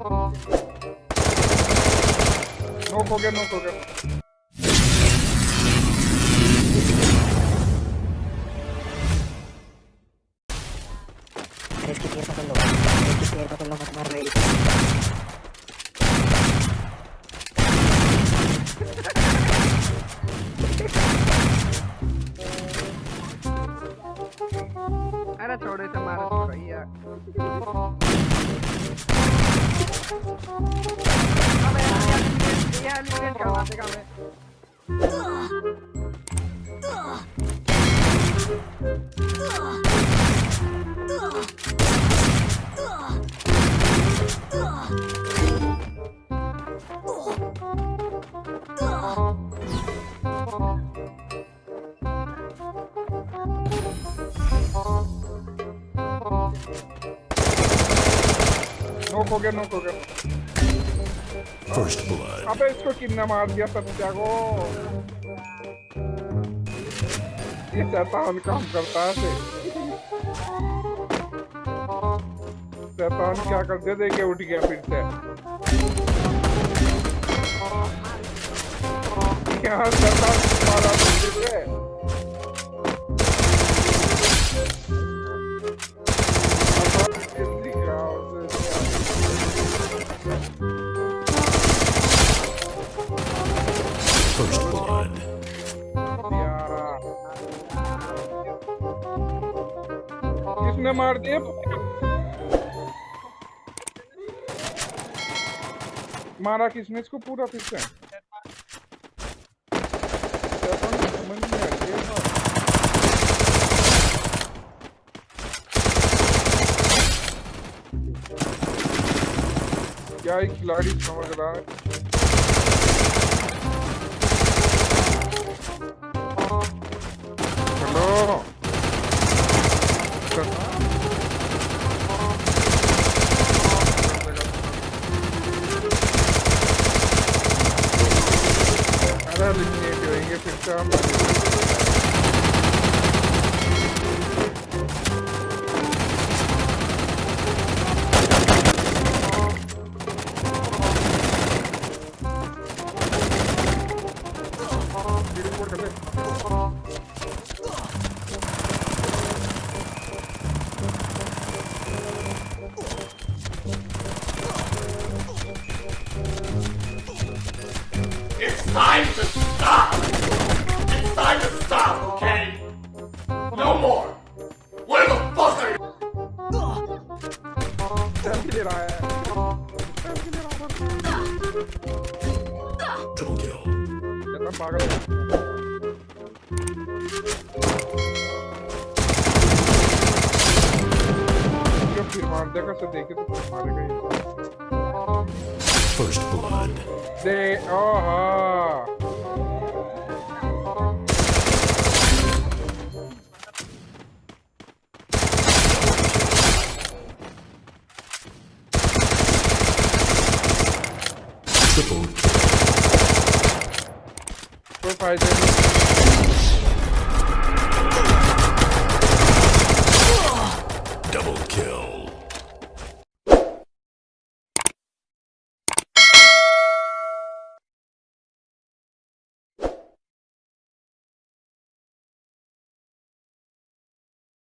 No coge, no coge. Hay que pierda con loco. Hay que pierda con loco, tomar rey. અરે છોડે તમારા ભૈયા 再干杯。No coger, no coger. First blood. अबे इसको किन्ना मार दिया सत्या को ये शैतान काम करता है शैतान क्या कर दिया देखे उठ गया फिर से यहाँ शैतान किसने मार दिया मारा किसने? इसको पूरा फिर से क्या खिलाड़ी समझ रहा है। Если не переехать там... Gracias. time to stop! It's time to stop, okay? No more! Where the fuck are you? Double kill. First blood. They are. faz aí.